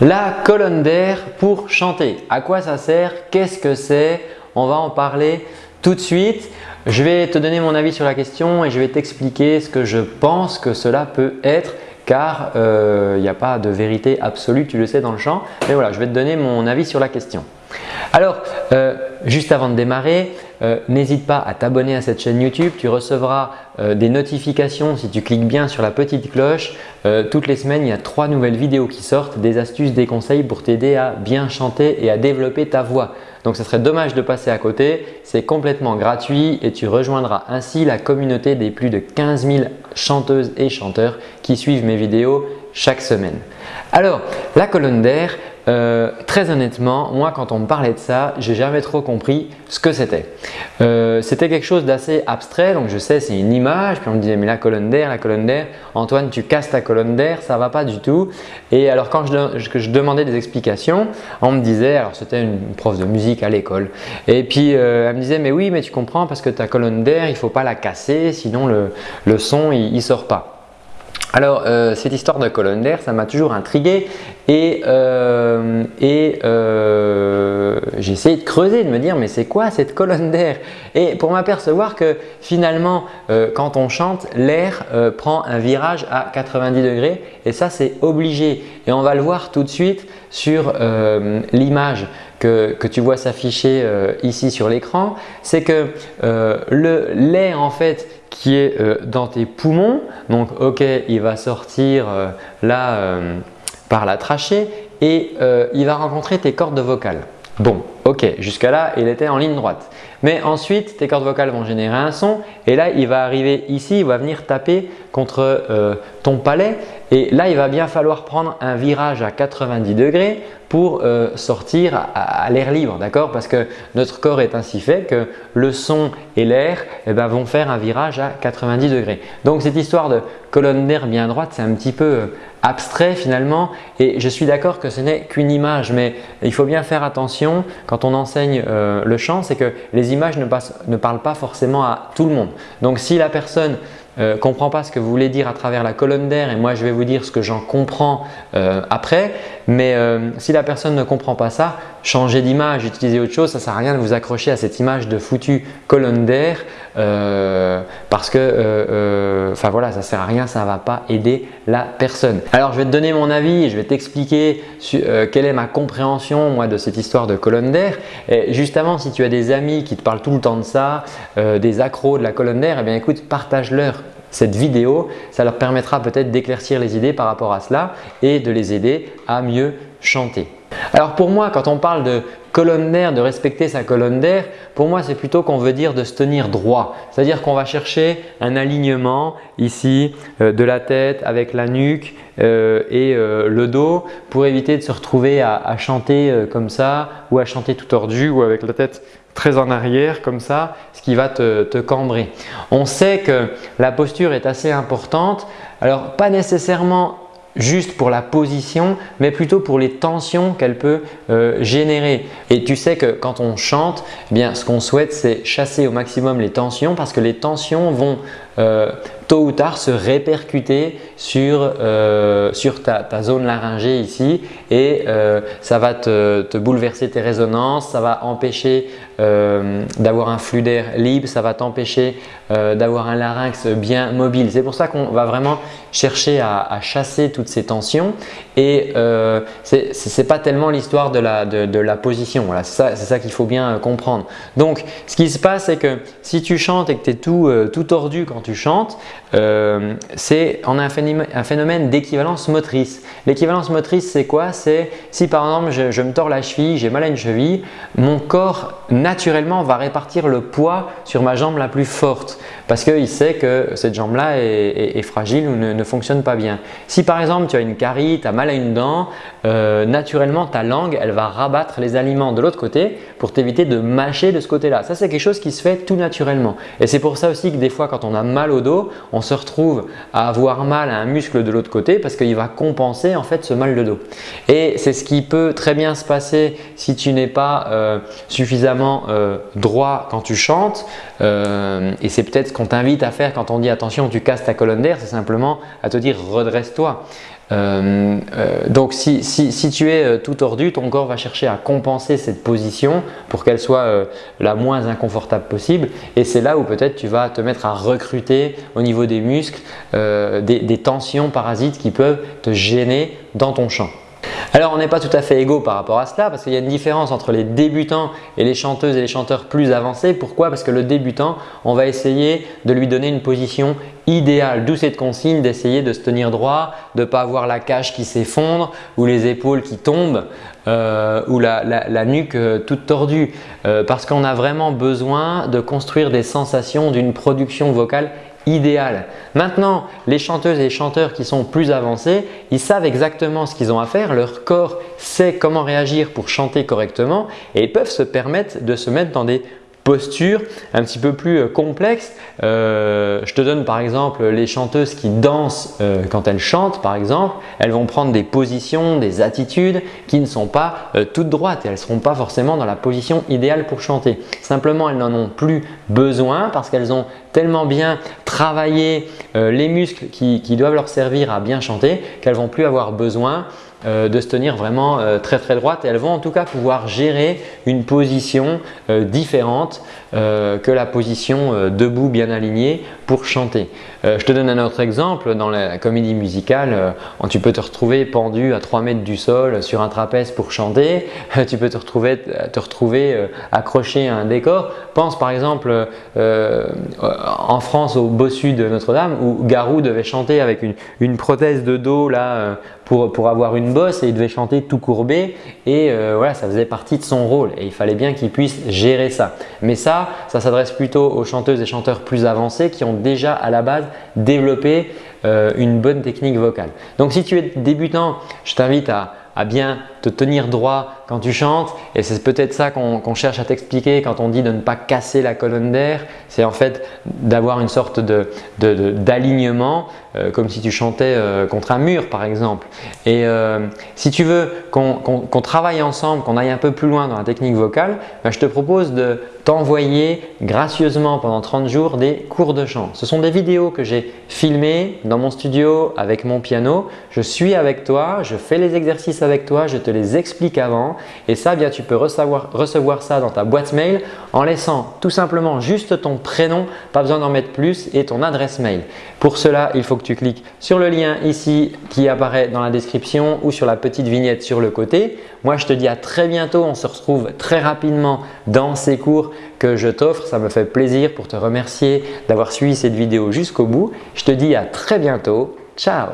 La colonne d'air pour chanter. À quoi ça sert? Qu'est-ce que c'est? On va en parler tout de suite. Je vais te donner mon avis sur la question et je vais t'expliquer ce que je pense que cela peut être car il euh, n'y a pas de vérité absolue, tu le sais dans le champ. Mais voilà, je vais te donner mon avis sur la question. Alors, euh, juste avant de démarrer, euh, n'hésite pas à t'abonner à cette chaîne YouTube. Tu recevras des notifications si tu cliques bien sur la petite cloche. toutes les semaines, il y a trois nouvelles vidéos qui sortent, des astuces, des conseils pour t'aider à bien chanter et à développer ta voix. Donc, ce serait dommage de passer à côté. C'est complètement gratuit et tu rejoindras ainsi la communauté des plus de 15 000 chanteuses et chanteurs qui suivent mes vidéos chaque semaine. Alors, la colonne d'air, euh, très honnêtement, moi quand on me parlait de ça, j'ai jamais trop compris ce que c'était. Euh, c'était quelque chose d'assez abstrait, donc je sais c'est une image, puis on me disait mais la colonne d'air, la colonne d'air, Antoine tu casses ta colonne d'air, ça va pas du tout. Et alors quand je, demandais des explications, on me disait, alors c'était une prof de musique à l'école, et puis euh, elle me disait mais oui mais tu comprends parce que ta colonne d'air il faut pas la casser sinon le, son il, il sort pas. Alors, euh, cette histoire de colonne d'air, ça m'a toujours intrigué et, euh, euh, j'ai essayé de creuser, de me dire mais c'est quoi cette colonne d'air Et pour m'apercevoir que finalement, quand on chante, l'air prend un virage à 90 degrés et ça c'est obligé. Et on va le voir tout de suite sur l'image que, que, tu vois s'afficher ici sur l'écran. C'est que l'air en fait qui est euh, dans tes poumons. Donc ok, il va sortir euh, là euh, par la trachée et il va rencontrer tes cordes vocales. Bon, ok, jusqu'à là, il était en ligne droite. Mais ensuite, tes cordes vocales vont générer un son et là, il va arriver ici, il va venir taper contre ton palais et là, il va bien falloir prendre un virage à 90 degrés pour euh, sortir à, l'air libre, d'accord? Parce que notre corps est ainsi fait que le son et l'air eh ben, vont faire un virage à 90 degrés. Donc cette histoire de colonne d'air bien droite, c'est un petit peu euh, abstrait finalement et je suis d'accord que ce n'est qu'une image mais il faut bien faire attention quand on enseigne euh, le chant, c'est que les images ne, ne parlent pas forcément à tout le monde. Donc si la personne euh, comprend pas ce que vous voulez dire à travers la colonne d'air et moi je vais vous dire ce que j'en comprends euh, après. Mais euh, si la personne ne comprend pas ça, changez d'image, utilisez autre chose. Ça ne sert à rien de vous accrocher à cette image de foutu colonne d'air parce que enfin voilà, ça ne sert à rien, ça ne va pas aider la personne. Alors je vais te donner mon avis je vais t'expliquer quelle est ma compréhension moi de cette histoire de colonne d'air. Juste avant, si tu as des amis qui te parlent tout le temps de ça, des accros de la colonne d'air, eh bien écoute, partage-leur cette vidéo, ça leur permettra peut-être d'éclaircir les idées par rapport à cela et de les aider à mieux chanter. Alors pour moi, quand on parle de colonne d'air, de respecter sa colonne d'air, pour moi c'est plutôt qu'on veut dire de se tenir droit. C'est-à-dire qu'on va chercher un alignement ici euh, de la tête avec la nuque euh, et euh, le dos pour éviter de se retrouver à, chanter comme ça ou à chanter tout tordu ou avec la tête très en arrière comme ça, ce qui va te, te cambrer. On sait que la posture est assez importante. Alors pas nécessairement juste pour la position, mais plutôt pour les tensions qu'elle peut euh, générer. Et tu sais que quand on chante, eh bien, ce qu'on souhaite, c'est chasser au maximum les tensions parce que les tensions vont euh, tôt ou tard se répercuter sur, euh, sur ta, zone laryngée ici et euh, ça va te, bouleverser tes résonances, ça va empêcher d'avoir un flux d'air libre, ça va t'empêcher d'avoir un larynx bien mobile. C'est pour ça qu'on va vraiment chercher à, chasser toutes ces tensions et ce n'est pas tellement l'histoire de la, de, la position. C'est ça, qu'il faut bien comprendre. Donc, ce qui se passe, c'est que si tu chantes et que tu es tout, tout tordu quand tu chantes, euh, c'est on a un phénomène, d'équivalence motrice. L'équivalence motrice, c'est quoi? C'est si par exemple je, me tords la cheville, j'ai mal à une cheville, mon corps naturellement va répartir le poids sur ma jambe la plus forte parce qu'il sait que cette jambe-là est, fragile ou ne, fonctionne pas bien. Si par exemple tu as une carie, tu as mal à une dent, euh, naturellement ta langue elle va rabattre les aliments de l'autre côté pour t'éviter de mâcher de ce côté-là. Ça c'est quelque chose qui se fait tout naturellement et c'est pour ça aussi que des fois quand on a mal au dos, on se retrouve à avoir mal à un muscle de l'autre côté parce qu'il va compenser en fait ce mal de dos. Et c'est ce qui peut très bien se passer si tu n'es pas euh, suffisamment euh, droit quand tu chantes et c'est peut-être qu'on t'invite à faire quand on dit attention tu casses ta colonne d'air, c'est simplement à te dire redresse-toi. Euh, euh, donc si, tu es euh, tout tordu, ton corps va chercher à compenser cette position pour qu'elle soit la moins inconfortable possible et c'est là où peut-être tu vas te mettre à recruter au niveau des muscles des tensions parasites qui peuvent te gêner dans ton champ. Alors on n'est pas tout à fait égaux par rapport à cela parce qu'il y a une différence entre les débutants et les chanteuses et les chanteurs plus avancés. Pourquoi? Parce que le débutant, on va essayer de lui donner une position idéale. D'où cette consigne d'essayer de se tenir droit, de ne pas avoir la cage qui s'effondre ou les épaules qui tombent euh, ou la, nuque euh, toute tordue euh, parce qu'on a vraiment besoin de construire des sensations d'une production vocale idéal. Maintenant, les chanteuses et les chanteurs qui sont plus avancés, ils savent exactement ce qu'ils ont à faire, leur corps sait comment réagir pour chanter correctement et ils peuvent se permettre de se mettre dans des posture un petit peu plus euh, complexe. Euh, je te donne par exemple les chanteuses qui dansent euh, quand elles chantent par exemple, elles vont prendre des positions, des attitudes qui ne sont pas toutes droites et elles ne seront pas forcément dans la position idéale pour chanter. Simplement, elles n'en ont plus besoin parce qu'elles ont tellement bien travaillé les muscles qui, doivent leur servir à bien chanter qu'elles vont plus avoir besoin euh, de se tenir vraiment euh, très très droite et elles vont en tout cas pouvoir gérer une position euh, différente que la position debout bien alignée pour chanter. je te donne un autre exemple, dans la comédie musicale, tu peux te retrouver pendu à 3 mètres du sol sur un trapèze pour chanter, tu peux te retrouver, te retrouver accroché à un décor. Pense par exemple en France au Bossu de Notre-Dame où Garou devait chanter avec une, une prothèse de dos là pour, avoir une bosse et il devait chanter tout courbé et euh, voilà, ça faisait partie de son rôle et il fallait bien qu'il puisse gérer ça. Mais ça, ça s'adresse plutôt aux chanteuses et chanteurs plus avancés qui ont déjà à la base développé euh, une bonne technique vocale. Donc si tu es débutant, je t'invite à, à bien te tenir droit quand tu chantes et c'est peut-être ça qu'on cherche à t'expliquer quand on dit de ne pas casser la colonne d'air. C'est en fait d'avoir une sorte d'alignement de, euh, comme si tu chantais euh, contre un mur par exemple. Et euh, si tu veux qu'on travaille ensemble, qu'on aille un peu plus loin dans la technique vocale, ben, je te propose de t'envoyer gracieusement pendant 30 jours des cours de chant. Ce sont des vidéos que j'ai filmées dans mon studio avec mon piano. Je suis avec toi, je fais les exercices avec toi, je te explique avant et ça, bien, tu peux recevoir, recevoir ça dans ta boîte mail en laissant tout simplement juste ton prénom, pas besoin d'en mettre plus et ton adresse mail. Pour cela, il faut que tu cliques sur le lien ici qui apparaît dans la description ou sur la petite vignette sur le côté. Moi, je te dis à très bientôt. On se retrouve très rapidement dans ces cours que je t'offre. Ça me fait plaisir pour te remercier d'avoir suivi cette vidéo jusqu'au bout. Je te dis à très bientôt. Ciao